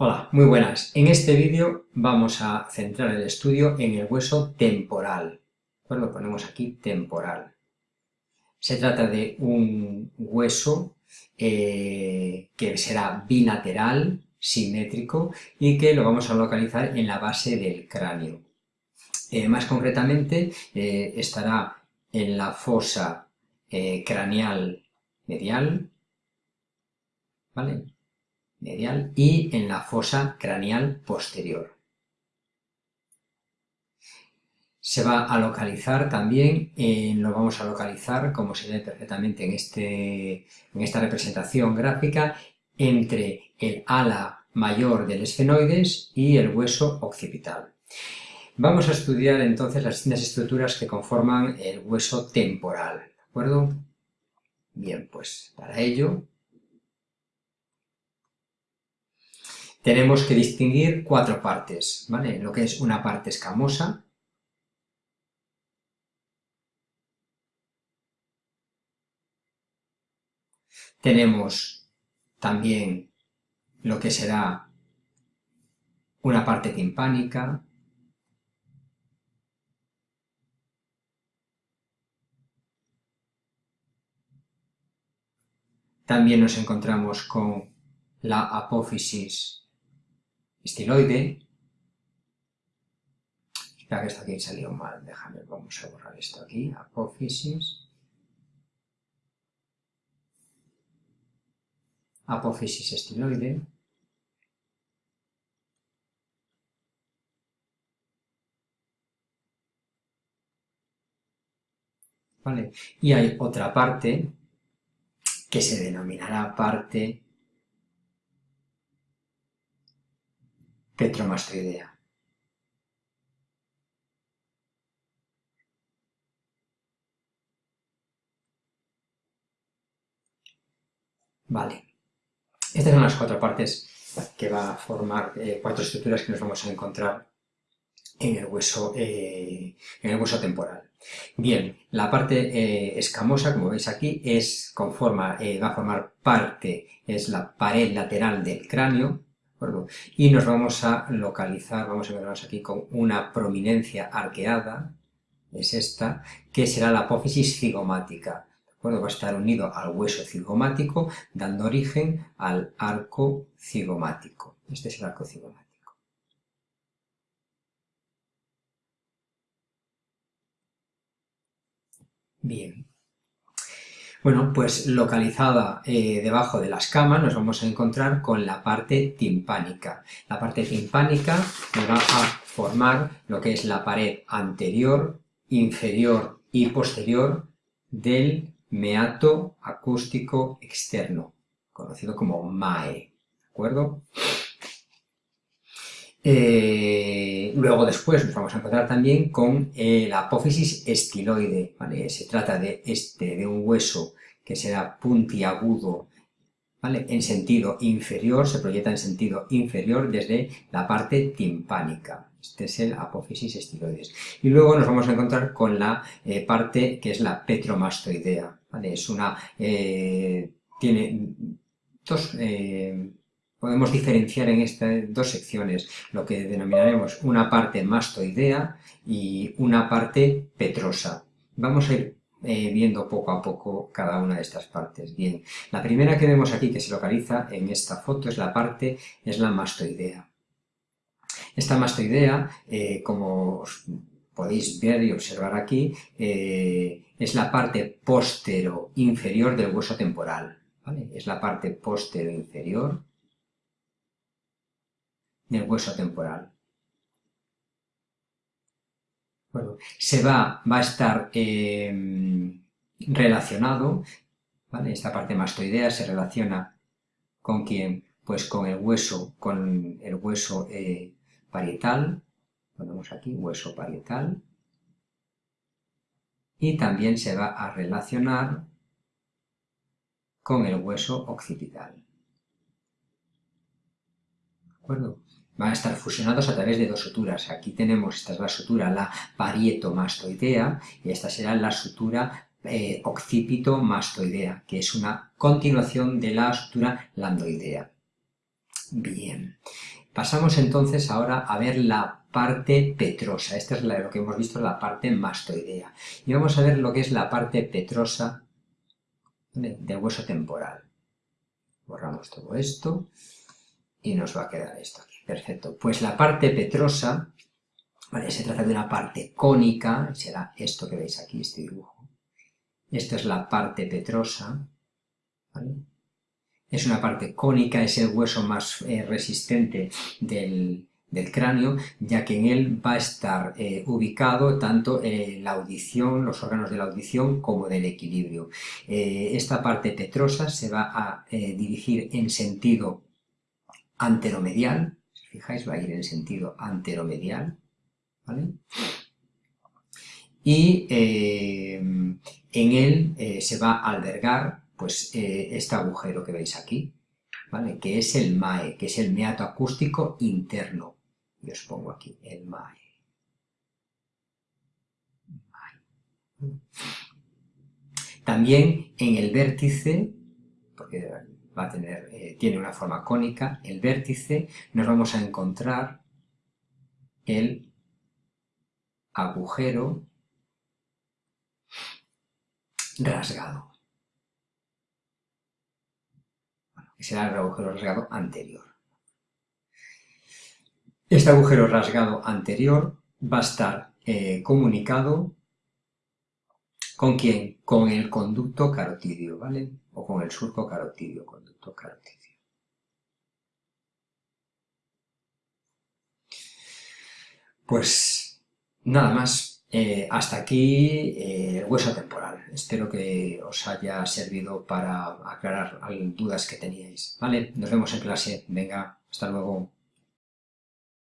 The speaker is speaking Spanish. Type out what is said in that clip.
Hola, muy buenas. En este vídeo vamos a centrar el estudio en el hueso temporal. Pues lo ponemos aquí, temporal. Se trata de un hueso eh, que será bilateral, simétrico, y que lo vamos a localizar en la base del cráneo. Eh, más concretamente, eh, estará en la fosa craneal medial, ¿vale? Medial y en la fosa craneal posterior. Se va a localizar también, eh, lo vamos a localizar, como se ve perfectamente en, este, en esta representación gráfica, entre el ala mayor del esfenoides y el hueso occipital. Vamos a estudiar entonces las distintas estructuras que conforman el hueso temporal, ¿de acuerdo? Bien, pues para ello tenemos que distinguir cuatro partes, ¿vale? Lo que es una parte escamosa, tenemos también lo que será una parte timpánica, también nos encontramos con la apófisis estiloide. Espera que esto aquí salió mal, déjame, vamos a borrar esto aquí, apófisis. Apófisis estiloide. ¿Vale? Y hay otra parte que se denominará parte petromastoidea. Vale. Estas son las cuatro partes que va a formar eh, cuatro estructuras que nos vamos a encontrar en el hueso, eh, en el hueso temporal. Bien, la parte eh, escamosa, como veis aquí, es, conforma, va a formar parte, es la pared lateral del cráneo, y nos vamos a localizar, vamos a vernos aquí con una prominencia arqueada, es esta, que será la apófisis cigomática. Va a estar unido al hueso cigomático, dando origen al arco cigomático. Este es el arco cigomático. Bien, bueno, pues localizada eh, debajo de las camas nos vamos a encontrar con la parte timpánica. La parte timpánica nos va a formar lo que es la pared anterior, inferior y posterior del meato acústico externo, conocido como MAE, ¿de acuerdo? Eh, luego después nos vamos a encontrar también con eh, la apófisis estiloide, Se trata de, este, de un hueso que será puntiagudo, ¿vale? En sentido inferior, se proyecta en sentido inferior desde la parte timpánica. Este es el apófisis estiloides. Y luego nos vamos a encontrar con la eh, parte que es la petromastoidea, Es una... tiene dos podemos diferenciar en estas dos secciones lo que denominaremos una parte mastoidea y una parte petrosa. Vamos a ir eh, viendo poco a poco cada una de estas partes. Bien, la primera que vemos aquí que se localiza en esta foto es la parte, es la mastoidea. Esta mastoidea, eh, como podéis ver y observar aquí, eh, es la parte postero inferior del hueso temporal. Es la parte postero inferior del hueso temporal. Se va, va a estar em, relacionado, ¿vale? Esta parte mastoidea se relaciona con quién? Pues con el hueso, con el hueso eh, parietal, ponemos aquí hueso parietal, y también se va a relacionar con el hueso occipital. ¿De acuerdo? Van a estar fusionados a través de dos suturas. Aquí tenemos, esta es la sutura, la parietomastoidea, y esta será la sutura eh, occipito-mastoidea, que es una continuación de la sutura landoidea. Bien, Pasamos entonces ahora a ver la parte petrosa. Esta es lo que hemos visto, la parte mastoidea. Y vamos a ver lo que es la parte petrosa del hueso temporal. Borramos todo esto y nos va a quedar esto aquí. Perfecto. Pues la parte petrosa, ¿vale? se trata de una parte cónica, será esto que veis aquí, este dibujo. Esta es la parte petrosa, es una parte cónica, es el hueso más eh, resistente del, cráneo, ya que en él va a estar eh, ubicado tanto eh, la audición, los órganos de la audición, como del equilibrio. esta parte petrosa se va a dirigir en sentido anteromedial, fijáis va a ir en sentido anteromedial, ¿vale? Y en él se va a albergar pues eh, este agujero que veis aquí, ¿vale? Que es el MAE, que es el meato acústico interno. Y os pongo aquí el MAE. También en el vértice, porque va a tener, eh, tiene una forma cónica, el vértice nos vamos a encontrar el agujero rasgado. que será el agujero rasgado anterior. Este agujero rasgado anterior va a estar eh, comunicado ¿con quién? Con el conducto carotidio, ¿vale? O con el surco carotidio, conducto carotidio. Pues nada más. Eh, hasta aquí eh, el hueso temporal. Espero que os haya servido para aclarar dudas que teníais. ¿Vale? Nos vemos en clase. Venga, hasta luego.